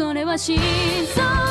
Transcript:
それは心臓